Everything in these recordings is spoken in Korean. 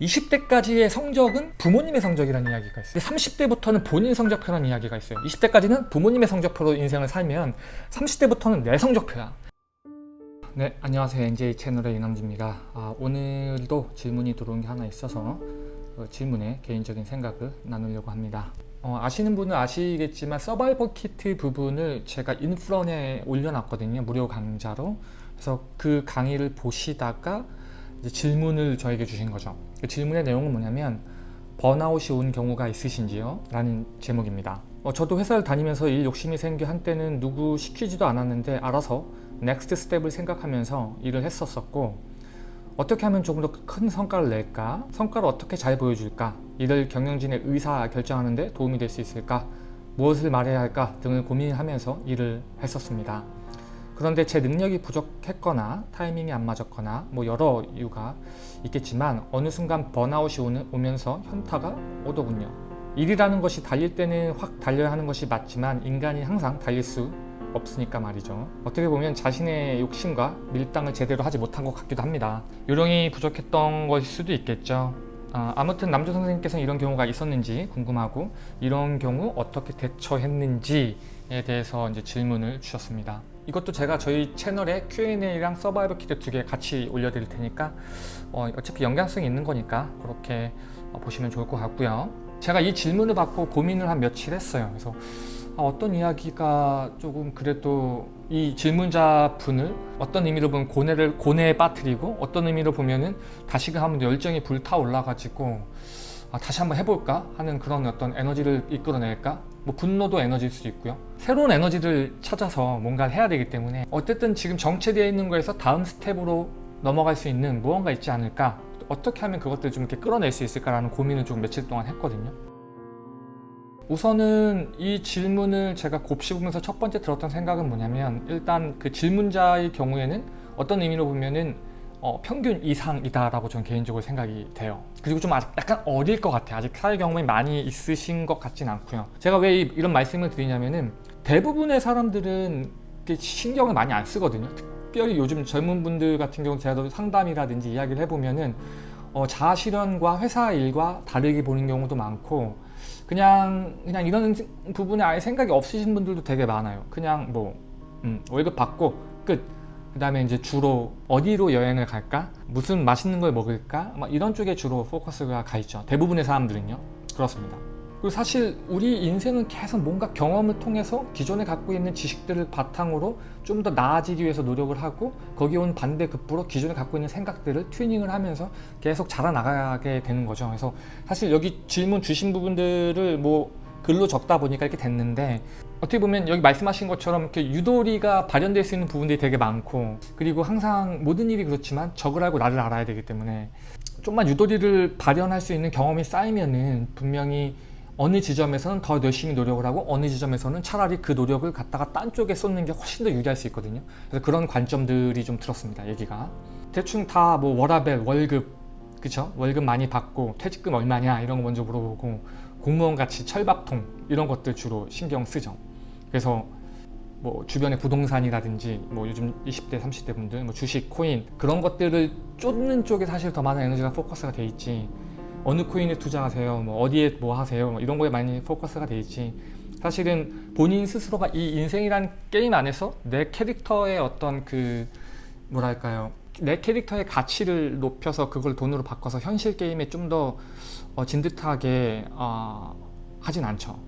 20대까지의 성적은 부모님의 성적이라는 이야기가 있어요. 30대부터는 본인 성적표라는 이야기가 있어요. 20대까지는 부모님의 성적표로 인생을 살면 30대부터는 내 성적표야. 네 안녕하세요. NJ 채널의 이남주입니다. 아, 오늘도 질문이 들어온 게 하나 있어서 그 질문에 개인적인 생각을 나누려고 합니다. 어, 아시는 분은 아시겠지만 서바이벌 키트 부분을 제가 인프런에 올려놨거든요. 무료 강좌로. 그래서 그 강의를 보시다가 질문을 저에게 주신 거죠 그 질문의 내용은 뭐냐면 번아웃이 온 경우가 있으신지요? 라는 제목입니다 어, 저도 회사를 다니면서 일 욕심이 생겨 한때는 누구 시키지도 않았는데 알아서 next step을 생각하면서 일을 했었었고 어떻게 하면 조금 더 큰 성과를 낼까? 성과를 어떻게 잘 보여줄까? 이를 경영진의 의사 결정하는 데 도움이 될 수 있을까? 무엇을 말해야 할까? 등을 고민하면서 일을 했었습니다 그런데 제 능력이 부족했거나 타이밍이 안 맞았거나 뭐 여러 이유가 있겠지만 어느 순간 번아웃이 오면서 현타가 오더군요. 일이라는 것이 달릴 때는 확 달려야 하는 것이 맞지만 인간이 항상 달릴 수 없으니까 말이죠. 어떻게 보면 자신의 욕심과 밀당을 제대로 하지 못한 것 같기도 합니다. 요령이 부족했던 것일 수도 있겠죠. 아, 아무튼 남조 선생님께서는 이런 경우가 있었는지 궁금하고 이런 경우 어떻게 대처했는지에 대해서 이제 질문을 주셨습니다. 이것도 제가 저희 채널에 Q&A랑 서바이벌 키트 두 개 같이 올려드릴 테니까 어, 어차피 연관성이 있는 거니까 그렇게 어, 보시면 좋을 것 같고요. 제가 이 질문을 받고 고민을 한 며칠 했어요. 그래서 아, 어떤 이야기가 조금 그래도 이 질문자 분을 어떤 의미로 보면 고뇌를 고뇌에 빠뜨리고 어떤 의미로 보면은 다시금 한번 열정이 불타올라 가지고 아, 다시 한번 해볼까 하는 그런 어떤 에너지를 이끌어낼까 뭐 분노도 에너지일 수도 있고요. 새로운 에너지를 찾아서 뭔가를 해야 되기 때문에 어쨌든 지금 정체되어 있는 거에서 다음 step으로 넘어갈 수 있는 무언가 있지 않을까? 어떻게 하면 그것들을 좀 이렇게 끌어낼 수 있을까라는 고민을 좀 며칠 동안 했거든요. 우선은 이 질문을 제가 곱씹으면서 첫 번째 들었던 생각은 뭐냐면 일단 그 질문자의 경우에는 어떤 의미로 보면은 어, 평균 이상이다 라고 저는 개인적으로 생각이 돼요. 그리고 좀 아직 약간 어릴 것 같아요. 아직 사회 경험이 많이 있으신 것 같진 않고요. 제가 왜 이 런 말씀을 드리냐면은 대부분의 사람들은 신경을 많이 안 쓰거든요. 특별히 요즘 젊은 분들 같은 경우는 제가 상담이라든지 이야기를 해보면은 어, 자아실현과 회사 일과 다르게 보는 경우도 많고 그냥 그냥 이런 부분에 아예 생각이 없으신 분들도 되게 많아요. 그냥 뭐 음, 월급 받고 끝 그 다음에 이제 주로 어디로 여행을 갈까? 무슨 맛있는 걸 먹을까? 막 이런 쪽에 주로 포커스가 가 있죠. 대부분의 사람들은요. 그렇습니다. 그리고 사실 우리 인생은 계속 뭔가 경험을 통해서 기존에 갖고 있는 지식들을 바탕으로 좀 더 나아지기 위해서 노력을 하고 거기에 온 반대급부로 기존에 갖고 있는 생각들을 튜닝을 하면서 계속 자라나가게 되는 거죠. 그래서 사실 여기 질문 주신 부분들을 뭐 글로 적다 보니까 이렇게 됐는데 어떻게 보면 여기 말씀하신 것처럼 이렇게 유도리가 발현될 수 있는 부분들이 되게 많고 그리고 항상 모든 일이 그렇지만 적을 알고 나를 알아야 되기 때문에 좀만 유도리를 발현할 수 있는 경험이 쌓이면은 분명히 어느 지점에서는 더 열심히 노력을 하고 어느 지점에서는 차라리 그 노력을 갖다가 딴 쪽에 쏟는 게 훨씬 더 유리할 수 있거든요. 그래서 그런 관점들이 좀 들었습니다 얘기가. 대충 다 뭐 워라벨 월급 그쵸? 월급 많이 받고 퇴직금 얼마냐 이런 거 먼저 물어보고 공무원같이 철밥통 이런 것들 주로 신경 쓰죠. 그래서 뭐 주변의 부동산이라든지 뭐 요즘 20대 30대 분들 뭐 주식 코인 그런 것들을 쫓는 쪽에 사실 더 많은 에너지가 포커스가 돼 있지. 어느 코인에 투자하세요? 뭐 어디에 뭐 하세요? 뭐 이런 거에 많이 포커스가 돼 있지. 사실은 본인 스스로가 이 인생이란 게임 안에서 내 캐릭터의 어떤 그 뭐랄까요? 내 캐릭터의 가치를 높여서 그걸 돈으로 바꿔서 현실 게임에 좀더 어, 진득하게 어, 하진 않죠.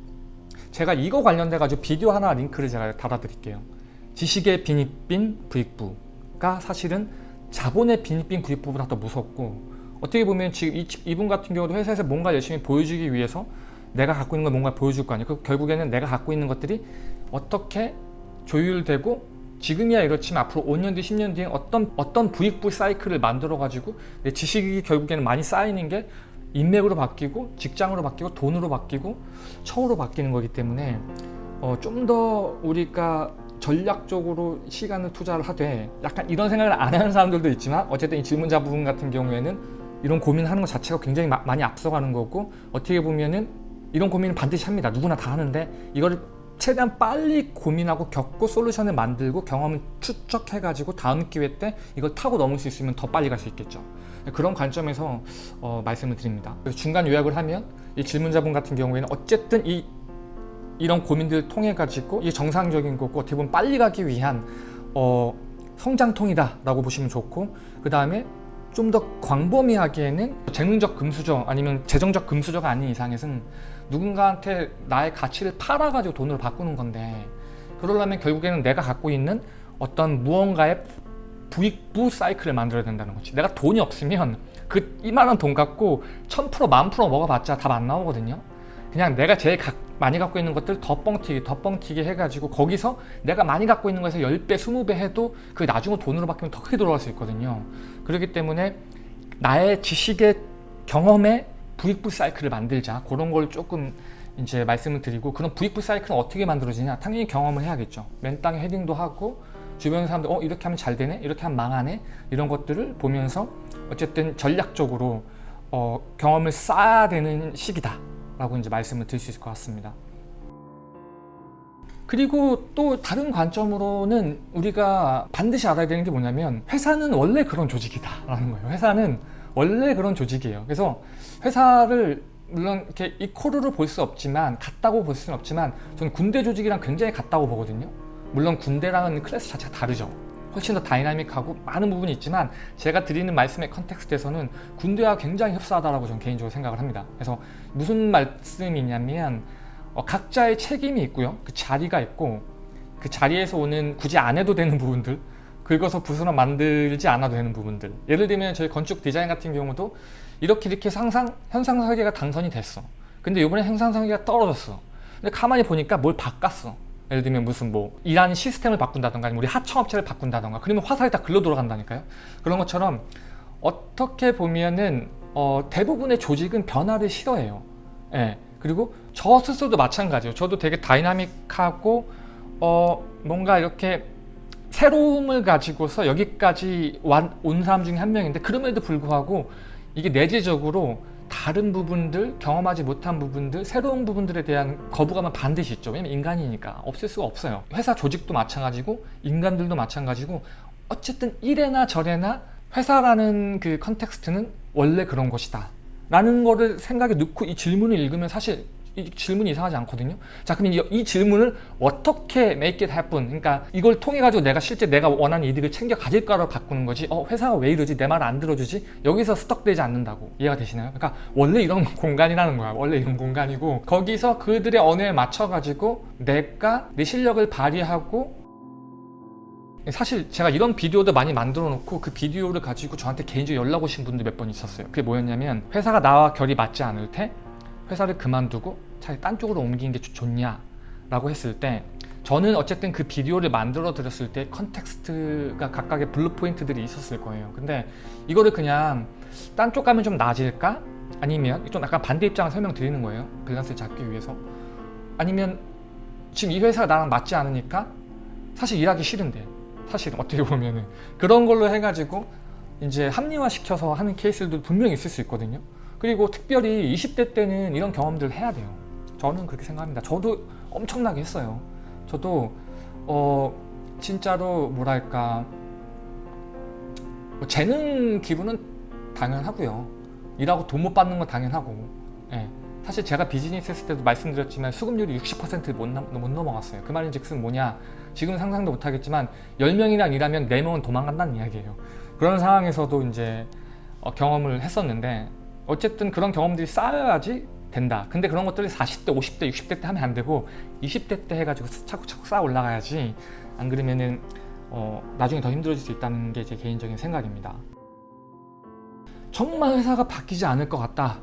제가 이거 관련돼 가지고 비디오 하나 링크를 제가 달아 드릴게요. 지식의 빈익빈 부익부가 사실은 자본의 빈익빈 부익부보다 더 무섭고 어떻게 보면 지금 이, 이분 같은 경우도 회사에서 뭔가 열심히 보여주기 위해서 내가 갖고 있는 걸 뭔가 보여줄 거 아니에요. 그 결국에는 내가 갖고 있는 것들이 어떻게 조율되고 지금이야 이렇지만 앞으로 5년 뒤 10년 뒤에 어떤 어떤 부익부 사이클을 만들어 가지고 내 지식이 결국에는 많이 쌓이는 게 인맥으로 바뀌고 직장으로 바뀌고 돈으로 바뀌고 처우로 바뀌는 거기 때문에 어, 좀 더 우리가 전략적으로 시간을 투자를 하되 약간 이런 생각을 안 하는 사람들도 있지만 어쨌든 이 질문자 부분 같은 경우에는 이런 고민하는 것 자체가 굉장히 마, 많이 앞서가는 거고 어떻게 보면은 이런 고민은 반드시 합니다 누구나 다 하는데 이거를 최대한 빨리 고민하고 겪고 솔루션을 만들고 경험을 추적해 가지고 다음 기회 때 이걸 타고 넘을 수 있으면 더 빨리 갈 수 있겠죠. 그런 관점에서 어, 말씀을 드립니다. 중간 요약을 하면 이 질문자분 같은 경우에는 어쨌든 이 이런 고민들을 통해 가지고 이게 정상적인 거고 어떻게 빨리 가기 위한 어, 성장통이다 라고 보시면 좋고 그 다음에 좀 더 광범위하기에는 재능적 금수저 아니면 재정적 금수저가 아닌 이상에서는 누군가한테 나의 가치를 팔아가지고 돈으로 바꾸는 건데 그러려면 결국에는 내가 갖고 있는 어떤 무언가의 부익부 사이클을 만들어야 된다는 거지. 내가 돈이 없으면 그 이만한 돈 갖고 1000%만 프로 먹어봤자 답 안 나오거든요. 그냥 내가 제일 가, 많이 갖고 있는 것들 더 뻥튀기 더 뻥튀기 해가지고 거기서 내가 많이 갖고 있는 거에서 10배 20배 해도 그 나중에 돈으로 바뀌면 더 크게 돌아갈 수 있거든요. 그렇기 때문에 나의 지식의 경험의 부익부 사이클을 만들자. 그런 걸 조금 이제 말씀을 드리고 그런 부익부 사이클은 어떻게 만들어지냐? 당연히 경험을 해야겠죠. 맨 땅에 헤딩도 하고 주변 사람들 어 이렇게 하면 잘 되네? 이렇게 하면 망하네? 이런 것들을 보면서 어쨌든 전략적으로 어, 경험을 쌓아야 되는 시기다 라고 이제 말씀을 드릴 수 있을 것 같습니다. 그리고 또 다른 관점으로는 우리가 반드시 알아야 되는 게 뭐냐면 회사는 원래 그런 조직이다 라는 거예요. 회사는 원래 그런 조직이에요. 그래서 회사를 물론 이렇게 equal로 볼 수 없지만 같다고 볼 수는 없지만 저는 군대 조직이랑 굉장히 같다고 보거든요 물론 군대랑은 클래스 자체가 다르죠. 훨씬 더 다이나믹하고 많은 부분이 있지만 제가 드리는 말씀의 context에서는 군대와 굉장히 흡사하다고 저는 개인적으로 생각을 합니다. 그래서 무슨 말씀이냐면 어, 각자의 책임이 있고요. 그 자리가 있고 그 자리에서 오는 굳이 안 해도 되는 부분들 긁어서 부스럼 만들지 않아도 되는 부분들. 예를 들면 저희 건축 디자인 같은 경우도 이렇게 이렇게 상상 현상 설계가 당선이 됐어. 근데 이번에 현상 설계가 떨어졌어. 근데 가만히 보니까 뭘 바꿨어 예를 들면 무슨 뭐 일하는 시스템을 바꾼다던가 아니면 우리 하청업체를 바꾼다던가 그러면 화살이 다 글로 돌아간다니까요. 그런 것처럼 어떻게 보면은 어, 대부분의 조직은 변화를 싫어해요. 예. 그리고 저 스스로도 마찬가지예요. 저도 되게 다이나믹하고 어, 뭔가 이렇게 새로움을 가지고서 여기까지 온 사람 중에 한 명인데 그럼에도 불구하고 이게 내재적으로 다른 부분들, 경험하지 못한 부분들, 새로운 부분들에 대한 거부감은 반드시 있죠. 왜냐면 인간이니까 없을 수가 없어요. 회사 조직도 마찬가지고 인간들도 마찬가지고 어쨌든 이래나 저래나 회사라는 그 context는 원래 그런 것이다. 라는 거를 생각에 넣고 이 질문을 읽으면 사실 이 질문이 이상하지 않거든요. 자 그럼 이, 이, 질문을 어떻게 make it happen? 그러니까 이걸 통해 가지고 내가 실제 내가 원하는 이득을 챙겨 가질까로 바꾸는 거지. 어 회사가 왜 이러지? 내 말 안 들어주지? 여기서 스톡되지 않는다고. 이해가 되시나요? 그러니까 원래 이런 공간이라는 거야. 원래 이런 공간이고 거기서 그들의 언어에 맞춰 가지고 내가 내 실력을 발휘하고 사실 제가 이런 비디오도 많이 만들어 놓고 그 비디오를 가지고 저한테 개인적으로 연락 오신 분들 몇 번 있었어요. 그게 뭐였냐면 회사가 나와 결이 맞지 않을 때 회사를 그만두고 차라리 딴 쪽으로 옮기는 게 좋냐 라고 했을 때 저는 어쨌든 그 비디오를 만들어 드렸을 때 context가 각각의 view point들이 있었을 거예요. 근데 이거를 그냥 딴 쪽 가면 좀 나아질까? 아니면 좀 약간 반대 입장을 설명드리는 거예요. 밸런스를 잡기 위해서. 아니면 지금 이 회사가 나랑 맞지 않으니까 사실 일하기 싫은데 사실 어떻게 보면은. 그런 걸로 해가지고 이제 합리화시켜서 하는 케이스들도 분명히 있을 수 있거든요. 그리고 특별히 20대 때는 이런 경험들을 해야 돼요 저는 그렇게 생각합니다. 저도 엄청나게 했어요. 저도 어 진짜로 뭐랄까 뭐 재능 기부는 당연하고요. 일하고 돈 못 받는 건 당연하고. 예. 사실 제가 비즈니스 했을 때도 말씀드렸지만 수급률이 60%못 못 넘어갔어요. 그 말인 즉슨 뭐냐 지금 상상도 못하겠지만 10명이랑 일하면 4명은 도망간다는 이야기예요. 그런 상황에서도 이제 어, 경험을 했었는데 어쨌든 그런 경험들이 쌓여야지 된다. 근데 그런 것들이 40대 50대 60대 때 하면 안 되고 20대 때 해가지고 차곡차곡 쌓아 올라가야지 안 그러면은 어, 나중에 더 힘들어질 수 있다는 게 제 개인적인 생각입니다. 정말 회사가 바뀌지 않을 것 같다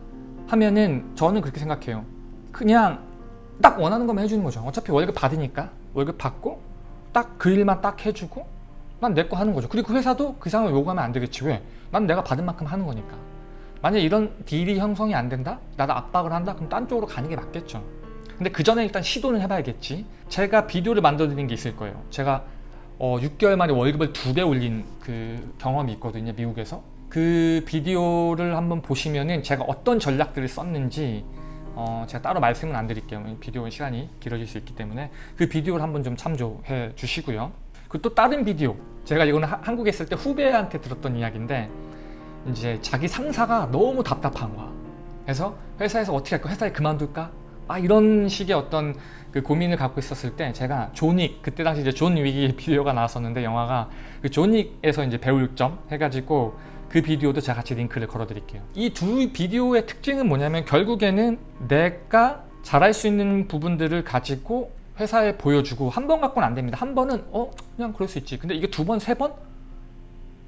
하면은 저는 그렇게 생각해요. 그냥 딱 원하는 것만 해주는 거죠. 어차피 월급 받으니까 월급 받고 딱 그 일만 딱 해주고 난 내 거 하는 거죠. 그리고 그 회사도 그 상황을 요구하면 안 되겠지. 왜? 난 내가 받은 만큼 하는 거니까 만약 이런 딜이 형성이 안 된다? 나도 압박을 한다? 그럼 딴 쪽으로 가는 게 맞겠죠 근데 그 전에 일단 시도는 해봐야겠지 제가 비디오를 만들어 드린 게 있을 거예요 제가 어, 6개월 만에 월급을 두 배 올린 그 경험이 있거든요 미국에서 그 비디오를 한번 보시면은 제가 어떤 전략들을 썼는지 어, 제가 따로 말씀은 안 드릴게요. 비디오 시간이 길어질 수 있기 때문에 그 비디오를 한번 좀 참조해 주시고요. 그리고 또 다른 비디오 제가 이거는 하, 한국에 있을 때 후배한테 들었던 이야기인데 이제 자기 상사가 너무 답답한 거야. 그래서 회사에서 어떻게 할까? 회사에 그만둘까? 아 이런 식의 어떤 그 고민을 갖고 있었을 때 제가 존윅 그때 당시 이제 존 윅이 비디오가 나왔었는데 영화가 그 존윅에서 이제 배울 점 해가지고 그 비디오도 제가 같이 링크를 걸어 드릴게요 이 두 비디오의 특징은 뭐냐면 결국에는 내가 잘할 수 있는 부분들을 가지고 회사에 보여주고 한 번 갖고는 안 됩니다 한 번은 어 그냥 그럴 수 있지 근데 이게 두 번 세번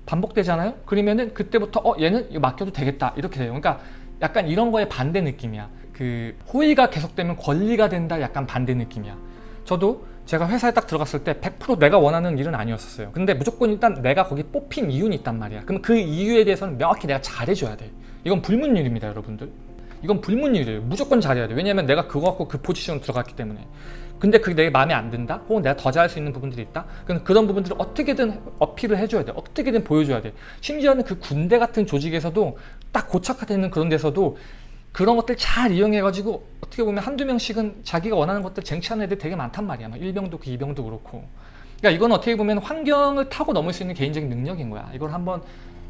반복되잖아요? 그러면은 그때부터 어 얘는 이거 맡겨도 되겠다. 이렇게 돼요. 그러니까 약간 이런 거에 반대 느낌이야. 그 호의가 계속되면 권리가 된다 약간 반대 느낌이야. 저도 제가 회사에 딱 들어갔을 때 100% 내가 원하는 일은 아니었어요. 근데 무조건 일단 내가 거기 뽑힌 이유는 있단 말이야. 그럼 그 이유에 대해서는 명확히 내가 잘해줘야 돼. 이건 불문율입니다 여러분들. 이건 불문율이에요. 무조건 잘해야 돼. 왜냐면 내가 그거 갖고 그 포지션으로 들어갔기 때문에 근데 그게 내 마음에 안 든다? 혹은 내가 더 잘할 수 있는 부분들이 있다? 그럼 그런 부분들을 어떻게든 어필을 해줘야 돼. 어떻게든 보여줘야 돼. 심지어는 그 군대 같은 조직에서도 딱 고착화되어 있는 그런 데서도 그런 것들 잘 이용해가지고 어떻게 보면 한두 명씩은 자기가 원하는 것들 쟁취하는 애들 되게 많단 말이야. 막 일병도 그 이병도 그렇고. 그러니까 이건 어떻게 보면 환경을 타고 넘을 수 있는 개인적인 능력인 거야. 이걸 한번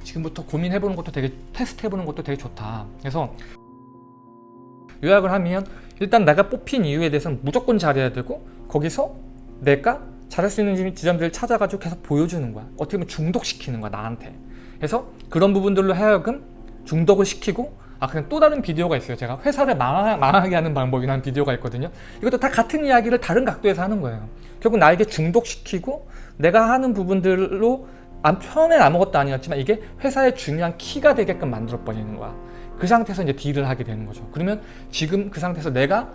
지금부터 고민해보는 것도 되게 테스트해보는 것도 되게 좋다. 그래서 요약을 하면 일단 내가 뽑힌 이유에 대해서는 무조건 잘해야 되고 거기서 내가 잘할 수 있는 지점들을 찾아가지고 계속 보여주는 거야. 어떻게 보면 중독시키는 거야 나한테. 그래서 그런 부분들로 하여금 중독을 시키고 아 그냥 또 다른 비디오가 있어요. 제가 회사를 망하, 망하게 하는 방법이라는 비디오가 있거든요. 이것도 다 같은 이야기를 다른 각도에서 하는 거예요. 결국 나에게 중독시키고 내가 하는 부분들로 처음엔 아무것도 아니었지만 이게 회사의 중요한 키가 되게끔 만들어 버리는 거야 그 상태에서 이제 딜을 하게 되는 거죠. 그러면 지금 그 상태에서 내가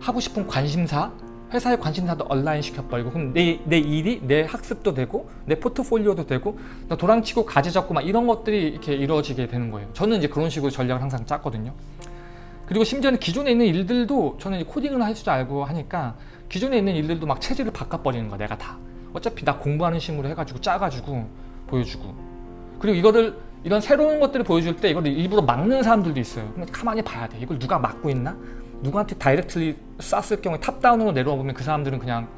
하고 싶은 관심사 회사의 관심사도 온라인 시켜버리고 그럼 내, 내 일이 내 학습도 되고 내 포트폴리오도 되고 도랑치고 가지 잡고 막 이런 것들이 이렇게 이루어지게 되는 거예요. 저는 이제 그런 식으로 전략을 항상 짰거든요. 그리고 심지어는 기존에 있는 일들도 저는 코딩을 할 줄 알고 하니까 기존에 있는 일들도 막 체질을 바꿔버리는 거야 내가 다. 어차피 나 공부하는 식으로 해가지고 짜가지고 보여주고. 그리고 이거를 이런 새로운 것들을 보여줄 때 이걸 일부러 막는 사람들도 있어요. 근데 가만히 봐야 돼. 이걸 누가 막고 있나? 누구한테 directly 쐈을 경우에 top-down으로 내려와 보면 그 사람들은 그냥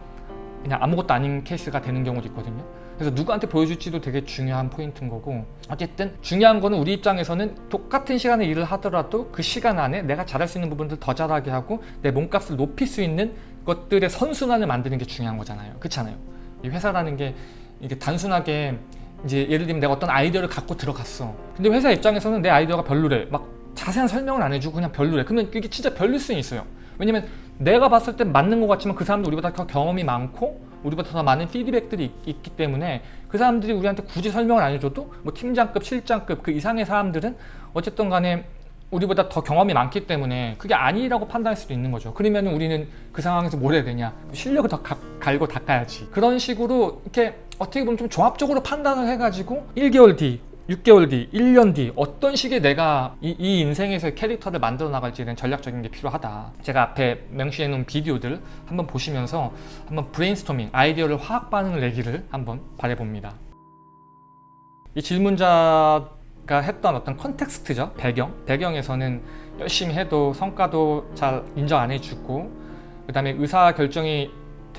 그냥 아무것도 아닌 케이스가 되는 경우도 있거든요. 그래서 누구한테 보여줄지도 되게 중요한 포인트인 거고 어쨌든 중요한 거는 우리 입장에서는 똑같은 시간에 일을 하더라도 그 시간 안에 내가 잘할 수 있는 부분들 더 잘하게 하고 내 몸값을 높일 수 있는 것들의 선순환을 만드는 게 중요한 거잖아요. 그렇잖아요. 이 회사라는 게 이게 단순하게 이제 예를 들면 내가 어떤 아이디어를 갖고 들어갔어. 근데 회사 입장에서는 내 아이디어가 별로래. 막 자세한 설명을 안 해주고 그냥 별로래. 그러면 그게 진짜 별일 수는 있어요. 왜냐면 내가 봤을 땐 맞는 것 같지만 그 사람도 우리보다 더 경험이 많고 우리보다 더 많은 피드백들이 있, 기 때문에 그 사람들이 우리한테 굳이 설명을 안 해줘도 뭐 팀장급, 실장급 그 이상의 사람들은 어쨌든 간에 우리보다 더 경험이 많기 때문에 그게 아니라고 판단할 수도 있는 거죠. 그러면 우리는 그 상황에서 뭘 해야 되냐? 실력을 더 가, 갈고 닦아야지. 그런 식으로 이렇게 어떻게 보면 좀 종합적으로 판단을 해가지고 1개월 뒤 6개월 뒤, 1년 뒤 어떤 식의 내가 이, 이 인생에서 캐릭터를 만들어 나갈지에 대한 전략적인 게 필요하다. 제가 앞에 명시해 놓은 비디오들 한번 보시면서 한번 브레인스토밍, 아이디어를 화학 반응을 내기를 한번 바래봅니다. 이 질문자가 했던 어떤 context죠? 배경? 배경에서는 열심히 해도 성과도 잘 인정 안 해주고 그 다음에 의사결정이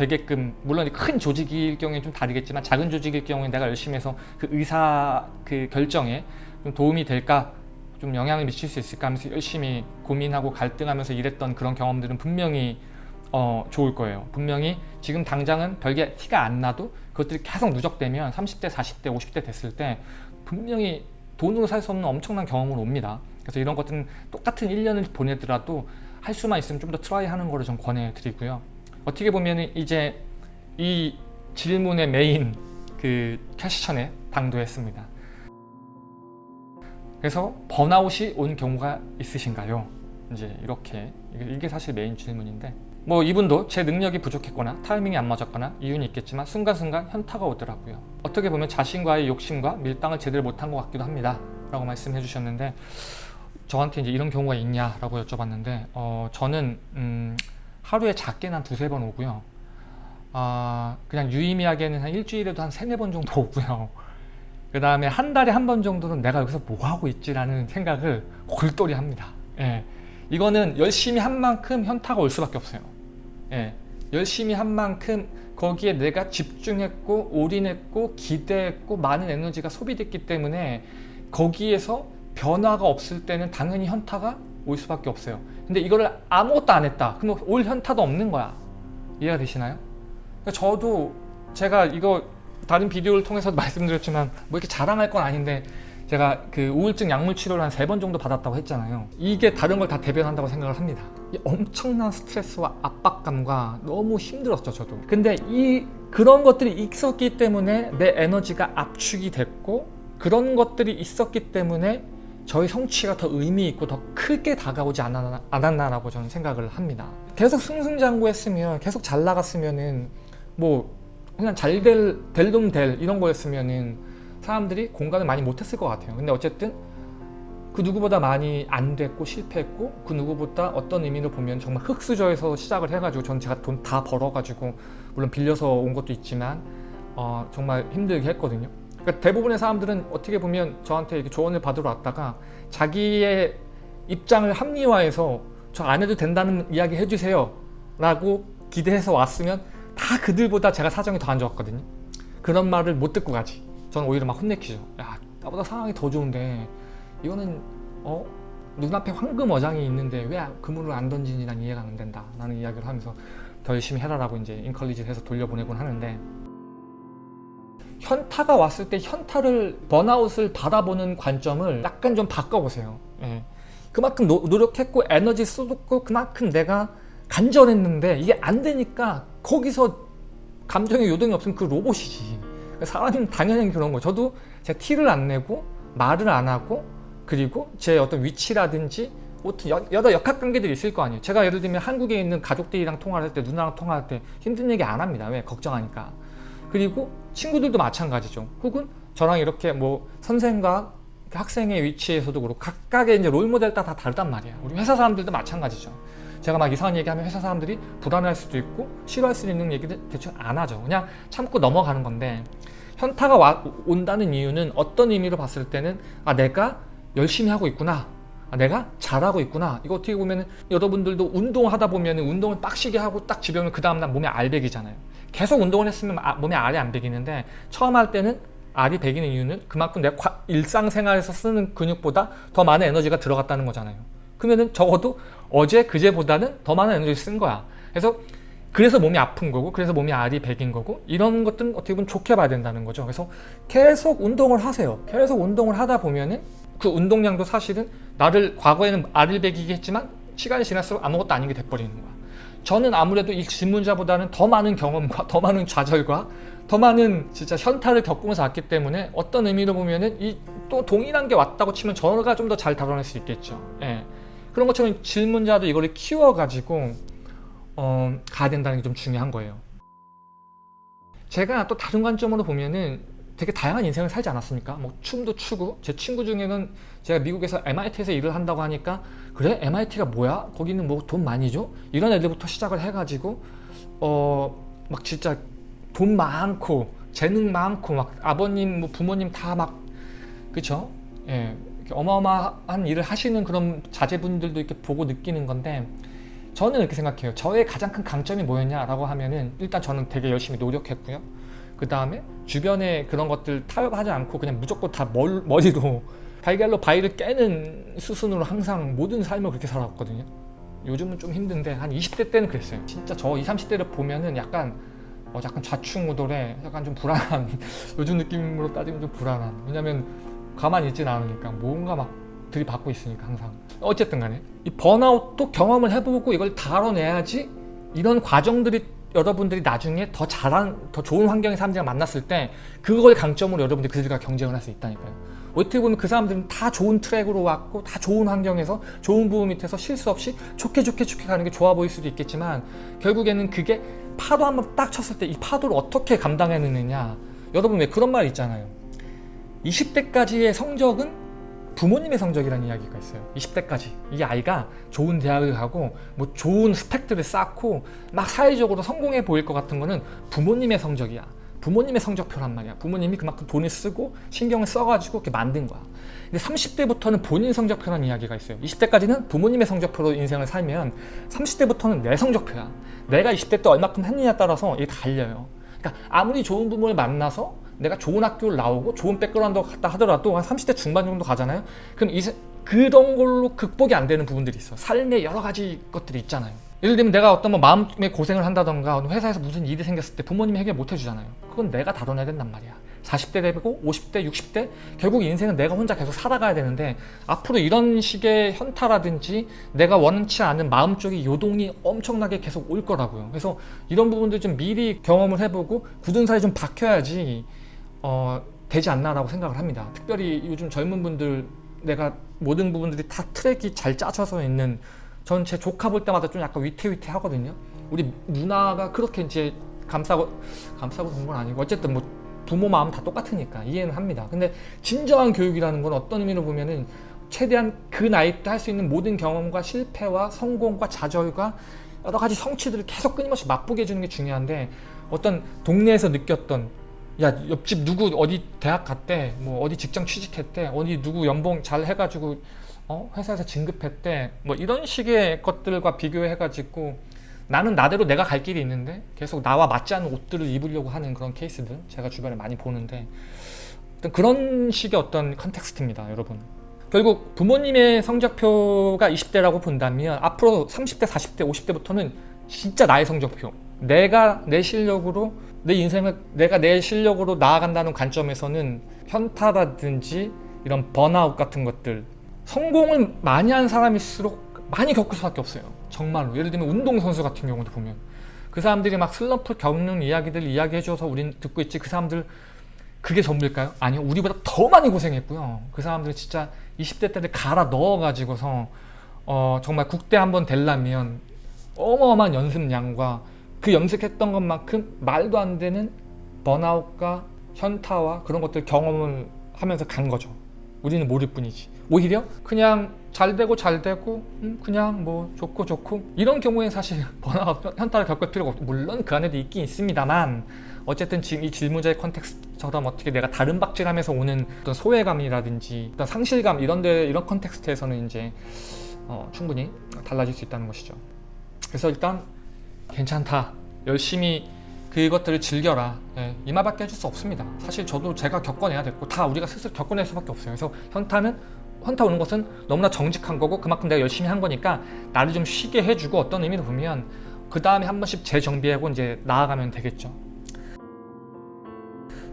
되게끔 물론 큰 조직일 경우에 좀 다르겠지만 작은 조직일 경우에 내가 열심히 해서 그 의사 그 결정에 좀 도움이 될까? 좀 영향을 미칠 수 있을까? 하면서 열심히 고민하고 갈등하면서 일했던 그런 경험들은 분명히 어, 좋을 거예요. 분명히 지금 당장은 별게 티가 안 나도 그것들이 계속 누적되면 30대 40대 50대 됐을 때 분명히 돈으로 살 수 없는 엄청난 경험을 옵니다. 그래서 이런 것들은 똑같은 1년을 보내더라도 할 수만 있으면 좀 더 try 하는 거를 좀 권해드리고요 어떻게 보면 이제 이 질문의 메인 그 question에 당도했습니다. 그래서 번아웃이 온 경우가 있으신가요? 이제 이렇게 이게 사실 메인 질문인데 뭐 이분도 제 능력이 부족했거나 타이밍이 안 맞았거나 이유는 있겠지만 순간순간 현타가 오더라고요. 어떻게 보면 자신과의 욕심과 밀당을 제대로 못한 것 같기도 합니다. 라고 말씀해 주셨는데 저한테 이제 이런 경우가 있냐라고 여쭤봤는데 어, 저는 음, 하루에 작게는 한 두세 번 오고요 아 그냥 유의미하게는 한 일주일에도 한 세네 번 정도 오고요 그 다음에 한 달에 한 번 정도는 내가 여기서 뭐 하고 있지라는 생각을 골똘히 합니다 예. 이거는 열심히 한 만큼 현타가 올 수밖에 없어요. 예, 열심히 한 만큼 거기에 내가 집중했고 올인했고 기대했고 많은 에너지가 소비됐기 때문에 거기에서 변화가 없을 때는 당연히 현타가 올 수밖에 없어요. 근데 이거를 아무것도 안 했다. 그럼 올 현타도 없는 거야. 이해가 되시나요? 그러니까 저도 제가 이거 다른 비디오를 통해서도 말씀드렸지만 뭐 이렇게 자랑할 건 아닌데 제가 그 우울증 약물 치료를 한 세 번 정도 받았다고 했잖아요. 이게 다른 걸 다 대변한다고 생각을 합니다. 이 엄청난 스트레스와 압박감과 너무 힘들었죠, 저도. 근데 이 그런 것들이 있었기 때문에 내 에너지가 압축이 됐고 그런 것들이 있었기 때문에 저희 성취가 더 의미 있고 더 크게 다가오지 않았나, 않았나라고 저는 생각을 합니다. 계속 승승장구했으면 계속 잘 나갔으면은 뭐 그냥 잘 될 될 놈 될 이런 거였으면은 사람들이 공감을 많이 못했을 것 같아요. 근데 어쨌든 그 누구보다 많이 안 됐고 실패했고 그 누구보다 어떤 의미로 보면 정말 흙수저에서 시작을 해가지고 전 제가 돈 다 벌어가지고 물론 빌려서 온 것도 있지만 어, 정말 힘들게 했거든요. 그러니까 대부분의 사람들은 어떻게 보면 저한테 이렇게 조언을 받으러 왔다가 자기의 입장을 합리화해서 저 안 해도 된다는 이야기 해주세요 라고 기대해서 왔으면 다 그들보다 제가 사정이 더 안 좋았거든요. 그런 말을 못 듣고 가지. 저는 오히려 막 혼내키죠. 야 나보다 상황이 더 좋은데 이거는 어 눈앞에 황금 어장이 있는데 왜 그물을 안 던지니 난 이해가 안 된다 라는 이야기를 하면서 더 열심히 해라 라고 이제 encourage를 해서 돌려보내곤 하는데 현타가 왔을 때 현타를 번아웃을 받아보는 관점을 약간 좀 바꿔보세요. 예. 그만큼 노, 노력했고 에너지 쏟았고 그만큼 내가 간절했는데 이게 안 되니까 거기서 감정의 요동이 없으면 그 로봇이지. 사람은 당연히 그런 거 저도 제가 티를 안 내고 말을 안 하고 그리고 제 어떤 위치라든지 여러 역학관계들이 있을 거 아니에요. 제가 예를 들면 한국에 있는 가족들이랑 통화를 할 때 누나랑 통화할 때 힘든 얘기 안 합니다. 왜? 걱정하니까 그리고 친구들도 마찬가지죠. 혹은 저랑 이렇게 뭐 선생과 학생의 위치에서도 그렇고 각각의 이제 롤모델 다 다르단 말이야 우리 회사 사람들도 마찬가지죠. 제가 막 이상한 얘기하면 회사 사람들이 불안할 수도 있고 싫어할 수도 있는 얘기들 대충 안 하죠. 그냥 참고 넘어가는 건데 현타가 와, 온다는 이유는 어떤 의미로 봤을 때는 아 내가 열심히 하고 있구나. 아, 내가 잘하고 있구나. 이거 어떻게 보면 여러분들도 운동하다 보면 운동을 빡시게 하고 딱 집에 오면 그 다음날 몸에 알배기잖아요 계속 운동을 했으면 아, 몸에 알이 안 배기는데 처음 할 때는 알이 배기는 이유는 그만큼 내가 일상생활에서 쓰는 근육보다 더 많은 에너지가 들어갔다는 거잖아요. 그러면 적어도 어제 그제보다는 더 많은 에너지를 쓴 거야. 그래서 그래서 몸이 아픈 거고 그래서 몸이 알이 배긴 거고 이런 것들은 어떻게 보면 좋게 봐야 된다는 거죠. 그래서 계속 운동을 하세요. 계속 운동을 하다 보면은 그 운동량도 사실은 나를 과거에는 알을 배기게 했지만 시간이 지날수록 아무것도 아닌 게 돼버리는 거야 저는 아무래도 이 질문자보다는 더 많은 경험과 더 많은 좌절과 더 많은 진짜 현타를 겪으면서 왔기 때문에 어떤 의미로 보면은 이 또 동일한 게 왔다고 치면 저가 좀 더 잘 다뤄낼 수 있겠죠 예. 그런 것처럼 질문자도 이거를 키워가지고 어, 가야 된다는 게 좀 중요한 거예요. 제가 또 다른 관점으로 보면은 되게 다양한 인생을 살지 않았습니까? 뭐 춤도 추고 제 친구 중에는 제가 미국에서 MIT에서 일을 한다고 하니까 그래? MIT가 뭐야? 거기는 뭐 돈 많이 줘? 이런 애들부터 시작을 해가지고 어 막 진짜 돈 많고 재능 많고 막 아버님 뭐 부모님 다 막 그쵸? 예 어마어마한 일을 하시는 그런 자제분들도 이렇게 보고 느끼는 건데 저는 이렇게 생각해요 저의 가장 큰 강점이 뭐였냐라고 하면은 일단 저는 되게 열심히 노력했고요 그 다음에 주변에 그런 것들 타협하지 않고 그냥 무조건 다 멀, 머리로 달걀로 바위를 깨는 수순으로 항상 모든 삶을 그렇게 살아왔거든요. 요즘은 좀 힘든데 한 20대 때는 그랬어요. 진짜 저 20, 30대를 보면은 약간 어, 약간 좌충우돌해 약간 좀 불안한 요즘 느낌으로 따지면 좀 불안한. 왜냐면 가만히 있진 않으니까 뭔가 막 들이받고 있으니까 항상. 어쨌든 간에 이 번아웃도 경험을 해보고 이걸 다뤄내야지 이런 과정들이 여러분들이 나중에 더 잘한 더 좋은 환경의 사람들이랑 만났을 때 그걸 강점으로 여러분들이 그들과 경쟁을 할 수 있다니까요. 어떻게 보면 그 사람들은 다 좋은 트랙으로 왔고 다 좋은 환경에서 좋은 부분 밑에서 실수 없이 좋게 좋게 좋게 가는 게 좋아 보일 수도 있겠지만 결국에는 그게 파도 한번 딱 쳤을 때 이 파도를 어떻게 감당해내느냐. 여러분 왜 그런 말 있잖아요. 20대까지의 성적은 부모님의 성적이라는 이야기가 있어요. 20대까지. 이 아이가 좋은 대학을 가고 뭐 좋은 스펙들을 쌓고 막 사회적으로 성공해 보일 것 같은 거는 부모님의 성적이야. 부모님의 성적표란 말이야. 부모님이 그만큼 돈을 쓰고 신경을 써가지고 이렇게 만든 거야. 근데 30대부터는 본인 성적표라는 이야기가 있어요. 20대까지는 부모님의 성적표로 인생을 살면 30대부터는 내 성적표야. 내가 20대 때 얼마큼 했느냐에 따라서 이게 달려요. 그러니까 아무리 좋은 부모를 만나서 내가 좋은 학교를 나오고 좋은 백그라운드 갔다 하더라도 한 30대 중반 정도 가잖아요? 그럼 이, 그런 걸로 극복이 안 되는 부분들이 있어. 삶의 여러 가지 것들이 있잖아요. 예를 들면 내가 어떤 뭐 마음의 고생을 한다던가 회사에서 무슨 일이 생겼을 때 부모님이 해결 못 해주잖아요. 그건 내가 다뤄내야 된단 말이야. 40대 되고 50대 60대? 결국 인생은 내가 혼자 계속 살아가야 되는데 앞으로 이런 식의 현타라든지 내가 원치 않은 마음 쪽의 요동이 엄청나게 계속 올 거라고요. 그래서 이런 부분들 좀 미리 경험을 해보고 굳은 살이 좀 박혀야지 어, 되지 않나라고 생각을 합니다. 특별히 요즘 젊은 분들 내가 모든 부분들이 다 트랙이 잘 짜져서 있는 전 제 조카 볼 때마다 좀 약간 위태위태 하거든요. 우리 누나가 그렇게 이제 감싸고 감싸고 본 건 아니고 어쨌든 뭐 부모 마음 다 똑같으니까 이해는 합니다. 근데 진정한 교육이라는 건 어떤 의미로 보면은 최대한 그 나이 때 할 수 있는 모든 경험과 실패와 성공과 좌절과 여러 가지 성취들을 계속 끊임없이 맛보게 해주는 게 중요한데 어떤 동네에서 느꼈던 야 옆집 누구 어디 대학 갔대? 뭐 어디 직장 취직했대? 어디 누구 연봉 잘 해가지고 어? 회사에서 진급했대? 뭐 이런 식의 것들과 비교해 가지고 나는 나대로 내가 갈 길이 있는데 계속 나와 맞지 않는 옷들을 입으려고 하는 그런 케이스들 제가 주변에 많이 보는데 어떤 그런 식의 어떤 컨텍스트입니다 여러분. 결국 부모님의 성적표가 20대라고 본다면 앞으로 30대 40대 50대부터는 진짜 나의 성적표. 내가 내 실력으로 내 인생을 내가 내 실력으로 나아간다는 관점에서는 현타라든지 이런 번아웃 같은 것들 성공을 많이 한 사람일수록 많이 겪을 수밖에 없어요. 정말로. 예를 들면 운동선수 같은 경우도 보면. 그 사람들이 막 슬럼프 겪는 이야기들 이야기해줘서 우린 듣고 있지. 그 사람들 그게 전부일까요? 아니요 우리보다 더 많이 고생했고요. 그 사람들 진짜 20대 때를 갈아 넣어 가지고서 어, 정말 국대 한번 되려면 어마어마한 연습량과 그 염색했던 것만큼 말도 안 되는 번아웃과 현타와 그런 것들 경험을 하면서 간 거죠. 우리는 모를 뿐이지. 오히려 그냥 잘 되고 잘 되고 음, 그냥 뭐 좋고 좋고. 이런 경우에 사실 번아웃 현타를 겪을 필요가 없고 물론 그 안에도 있긴 있습니다만 어쨌든 지금 이 질문자의 context처럼 어떻게 내가 달음박질하면서 오는 어떤 소외감이라든지 어떤 상실감 이런 데 이런 context에서는 이제 어, 충분히 달라질 수 있다는 것이죠. 그래서 일단 괜찮다. 열심히 그것들을 즐겨라. 예, 이 말밖에 해줄 수 없습니다. 사실 저도 제가 겪어내야 됐고 다 우리가 스스로 겪어낼 수밖에 없어요. 그래서 현타는 현타 오는 것은 너무나 정직한 거고 그만큼 내가 열심히 한 거니까 나를 좀 쉬게 해주고 어떤 의미로 보면 그 다음에 한 번씩 재정비하고 이제 나아가면 되겠죠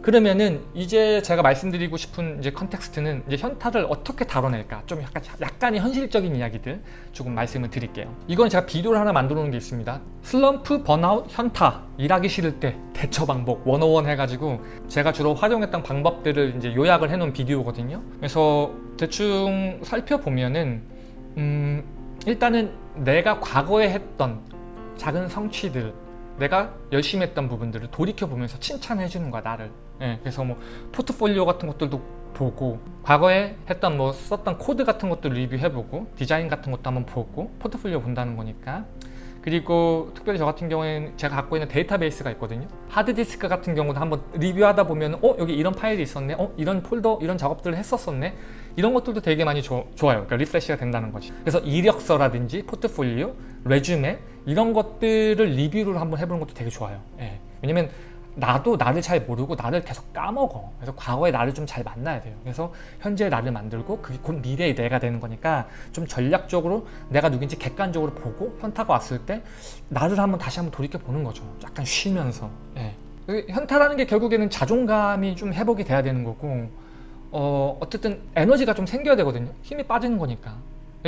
그러면은 이제 제가 말씀드리고 싶은 이제 context는 이제 현타를 어떻게 다뤄낼까? 좀 약간 약간의 현실적인 이야기들 조금 말씀을 드릴게요. 이건 제가 비디오를 하나 만들어 놓은 게 있습니다. 슬럼프, 번아웃, 현타 일하기 싫을 때 대처 방법 101 해가지고 제가 주로 활용했던 방법들을 이제 요약을 해 놓은 비디오거든요. 그래서 대충 살펴보면은 음 일단은 내가 과거에 했던 작은 성취들 내가 열심히 했던 부분들을 돌이켜보면서 칭찬해 주는 거야 나를 예, 그래서 뭐 포트폴리오 같은 것들도 보고 과거에 했던 뭐 썼던 코드 같은 것도 리뷰해보고 디자인 같은 것도 한번 보고 포트폴리오 본다는 거니까. 그리고 특별히 저 같은 경우에는 제가 갖고 있는 데이터베이스가 있거든요. 하드디스크 같은 경우도 한번 리뷰하다 보면 어 여기 이런 파일이 있었네. 어 이런 폴더 이런 작업들을 했었었네. 이런 것들도 되게 많이 조, 좋아요. 그러니까 refresh가 된다는 거지. 그래서 이력서라든지 포트폴리오 resume 이런 것들을 리뷰를 한번 해보는 것도 되게 좋아요. 예. 왜냐면 나도 나를 잘 모르고 나를 계속 까먹어. 그래서 과거의 나를 좀 잘 만나야 돼요. 그래서 현재의 나를 만들고 그게 곧 미래의 내가 되는 거니까 좀 전략적으로 내가 누군지 객관적으로 보고 현타가 왔을 때 나를 한번 다시 한번 돌이켜 보는 거죠. 약간 쉬면서. 예. 현타라는 게 결국에는 자존감이 좀 회복이 돼야 되는 거고 어, 어쨌든 에너지가 좀 생겨야 되거든요. 힘이 빠지는 거니까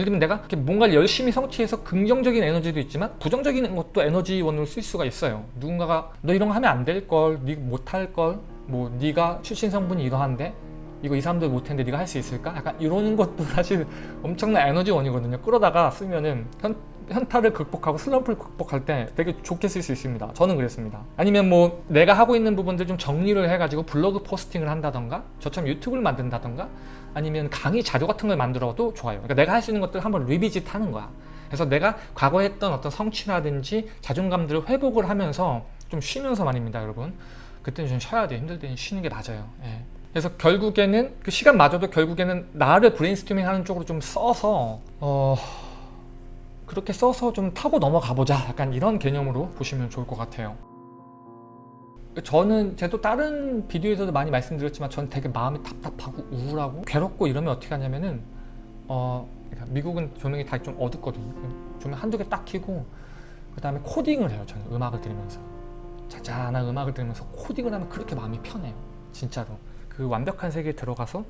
예를 들면 내가 뭔가를 열심히 성취해서 긍정적인 에너지도 있지만 부정적인 것도 에너지원으로 쓸 수가 있어요. 누군가가 너 이런 거 하면 안 될걸. 네 못할 걸. 뭐 네가 출신 성분이 이러한데 이거 이 사람들 못했는데 네가 할 수 있을까? 약간 이런 것도 사실 엄청난 에너지원이거든요. 끌어다가 쓰면은 현, 현타를 극복하고 슬럼프를 극복할 때 되게 좋게 쓸 수 있습니다. 저는 그랬습니다. 아니면 뭐 내가 하고 있는 부분들 좀 정리를 해가지고 블로그 포스팅을 한다던가 저처럼 유튜브를 만든다던가 아니면 강의 자료 같은 걸 만들어도 좋아요 그러니까 내가 할 수 있는 것들 한번 revisit 하는 거야 그래서 내가 과거에 했던 어떤 성취라든지 자존감들을 회복을 하면서 좀 쉬면서 말입니다 여러분 그 그때는 좀 쉬어야 돼요. 힘들 때는 쉬는 게 맞아요. 예. 그래서 결국에는 그 시간마저도 결국에는 나를 브레인스토밍 하는 쪽으로 좀 써서 어 그렇게 써서 좀 타고 넘어가 보자 약간 이런 개념으로 보시면 좋을 것 같아요 저는 제도 다른 비디오에서도 많이 말씀드렸지만 저는 되게 마음이 답답하고 우울하고 괴롭고 이러면 어떻게 하냐면은 어 그러니까 미국은 조명이 다 좀 어둡거든요. 조명 한두 개 딱 켜고 그 다음에 코딩을 해요 저는 음악을 들으면서. 잔잔한 음악을 들으면서 코딩을 하면 그렇게 마음이 편해요 진짜로. 그 완벽한 세계에 들어가서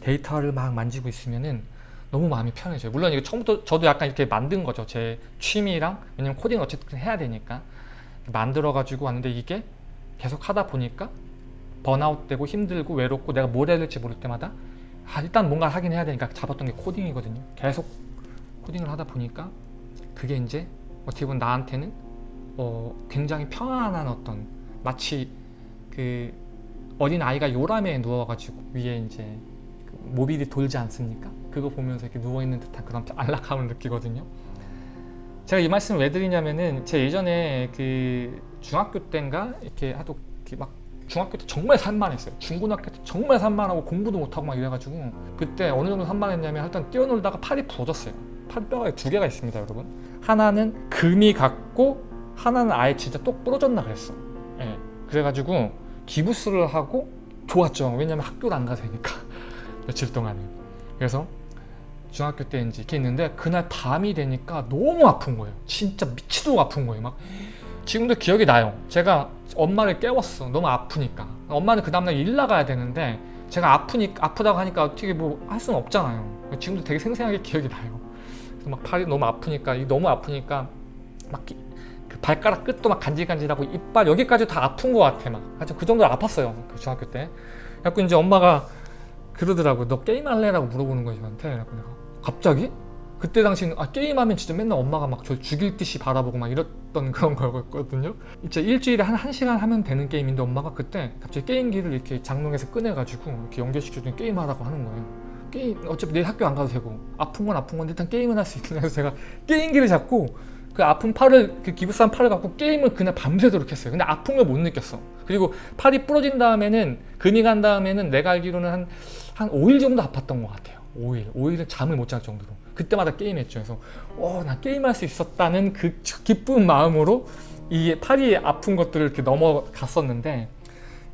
데이터를 막 만지고 있으면은 너무 마음이 편해져요. 물론 이거 처음부터 저도 약간 이렇게 만든 거죠 제 취미랑. 왜냐면 코딩을 어쨌든 해야 되니까. 만들어 가지고 왔는데 이게 계속 하다 보니까 번아웃 되고 힘들고 외롭고 내가 뭘 해야 될지 모를 때마다 아, 일단 뭔가 하긴 해야 되니까 잡았던 게 코딩이거든요 계속 코딩을 하다 보니까 그게 이제 어떻게 보면 나한테는 어, 굉장히 편안한 어떤 마치 그 어린 아이가 요람에 누워가지고 위에 이제 그 모빌이 돌지 않습니까? 그거 보면서 이렇게 누워있는 듯한 그런 안락함을 느끼거든요. 제가 이 말씀을 왜 드리냐면은 제가 예전에 그 중학교 때인가 이렇게 하도 이렇게 막 중학교 때 정말 산만했어요. 중고등학교 때 정말 산만하고 공부도 못하고 막 이래가지고 그때 어느 정도 산만했냐면 일단 뛰어놀다가 팔이 부러졌어요. 팔뼈가 두 개가 있습니다, 여러분. 하나는 금이 갔고 하나는 아예 진짜 똑 부러졌나 그랬어. 예. 그래가지고 기부스를 하고 좋았죠. 왜냐면 학교를 안 가서 되니까 며칠 동안은. 그래서 중학교 때 이제 이렇게 있는데 그날 밤이 되니까 너무 아픈 거예요. 진짜 미치도록 아픈 거예요. 막 지금도 기억이 나요. 제가 엄마를 깨웠어. 너무 아프니까. 엄마는 그 다음날 일 나가야 되는데 제가 아프니까 아프다고 하니까 어떻게 뭐 할 수는 없잖아요. 지금도 되게 생생하게 기억이 나요. 그래서 막 팔이 너무 아프니까 너무 아프니까 막 그 발가락 끝도 막 간질간질하고 이빨 여기까지 다 아픈 것 같아 막. 하여튼 그 정도로 아팠어요. 그 중학교 때. 그래갖고 이제 엄마가 그러더라고. 너 게임할래 라고 물어보는 거예요 저한테. 갑자기? 그때 당시는 아 게임하면 진짜 맨날 엄마가 막 저 죽일 듯이 바라보고 막 이랬던 그런 거였거든요. 진짜 일주일에 한 1시간 하면 되는 게임인데 엄마가 그때 갑자기 게임기를 이렇게 장롱에서 꺼내가지고 이렇게 연결시켜주니 게임하라고 하는 거예요. 게임 어차피 내일 학교 안 가도 되고 아픈 건 아픈 건데 일단 게임은 할 수 있는 해서 제가 게임기를 잡고 그 아픈 팔을 그 기부스한 팔을 갖고 게임을 그날 밤새도록 했어요. 근데 아픈 걸못 느꼈어. 그리고 팔이 부러진 다음에는 금이 간 다음에는 내가 알기로는 한, 한 5일 정도 아팠던 것 같아요. 5일. 5일은 잠을 못 잘 정도로 그때마다 게임했죠. 그래서 어, 나 게임할 수 있었다는 그 기쁜 마음으로 이 팔이 아픈 것들을 이렇게 넘어갔었는데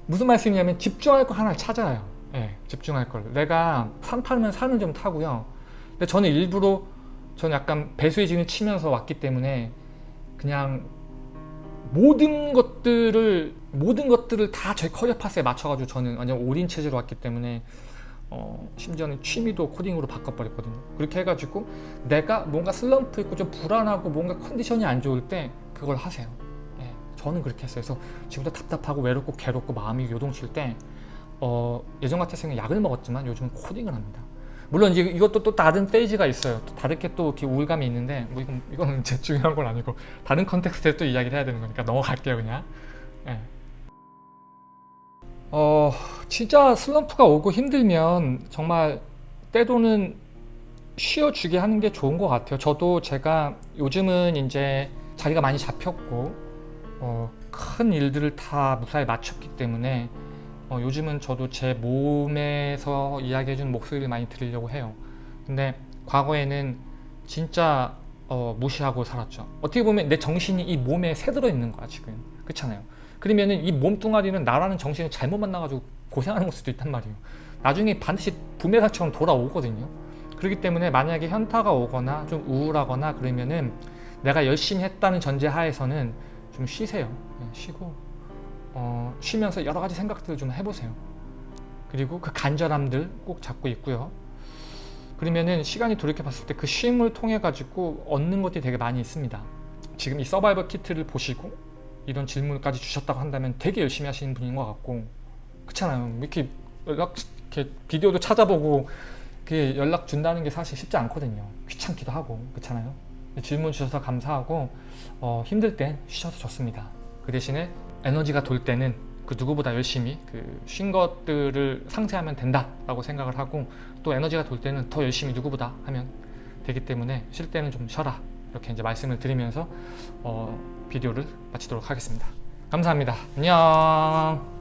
무슨 말씀이냐면 집중할 거 하나를 찾아요. 예, 집중할 걸. 내가 산 타면 산을 좀 타고요. 근데 저는 일부러 저는 약간 배수의 진을 치면서 왔기 때문에 그냥 모든 것들을 모든 것들을 다 저희 career path에 맞춰가지고 저는 완전 올인 체제로 왔기 때문에 어, 심지어는 취미도 코딩으로 바꿔버렸거든요. 그렇게 해가지고 내가 뭔가 슬럼프 있고 좀 불안하고 뭔가 컨디션이 안 좋을 때 그걸 하세요. 예, 저는 그렇게 했어요. 그래서 지금도 답답하고 외롭고 괴롭고 마음이 요동칠 때 어, 예전 같았으면 약을 먹었지만 요즘은 코딩을 합니다. 물론 이제 이것도 또 다른 페이지가 있어요. 또 다르게 또 이렇게 우울감이 있는데 뭐 이건, 이거는 제 중요한 건 아니고 다른 context에 또 이야기를 해야 되는 거니까 넘어갈게요 그냥. 예. 어 진짜 슬럼프가 오고 힘들면 정말 때로는 쉬어주게 하는 게 좋은 것 같아요. 저도 제가 요즘은 이제 자리가 많이 잡혔고 어, 큰 일들을 다 무사히 마쳤기 때문에 어, 요즘은 저도 제 몸에서 이야기해주는 목소리를 많이 들으려고 해요. 근데 과거에는 진짜 어, 무시하고 살았죠. 어떻게 보면 내 정신이 이 몸에 새들어 있는 거야 지금. 그렇잖아요 그러면은 이 몸뚱아리는 나라는 정신을 잘못 만나가지고 고생하는 수도 있단 말이에요. 나중에 반드시 부메랑처럼 돌아오거든요. 그렇기 때문에 만약에 현타가 오거나 좀 우울하거나 그러면은 내가 열심히 했다는 전제 하에서는 좀 쉬세요. 쉬고 어, 쉬면서 여러 가지 생각들을 좀 해보세요. 그리고 그 간절함들 꼭 잡고 있고요. 그러면은 시간이 돌이켜 봤을 때 그 쉼을 통해 가지고 얻는 것들이 되게 많이 있습니다. 지금 이 서바이벌 키트를 보시고 이런 질문까지 주셨다고 한다면 되게 열심히 하시는 분인 것 같고 그렇잖아요. 이렇게 연락 이렇게 비디오도 찾아보고 그 연락 준다는 게 사실 쉽지 않거든요. 귀찮기도 하고 그렇잖아요. 질문 주셔서 감사하고 어, 힘들 땐 쉬셔도 좋습니다. 그 대신에 에너지가 돌 때는 그 누구보다 열심히 그 쉰 것들을 상쇄하면 된다 라고 생각을 하고 또 에너지가 돌 때는 더 열심히 누구보다 하면 되기 때문에 쉴 때는 좀 쉬어라. 이렇게 이제 말씀을 드리면서 어, 비디오를 마치도록 하겠습니다. 감사합니다. 안녕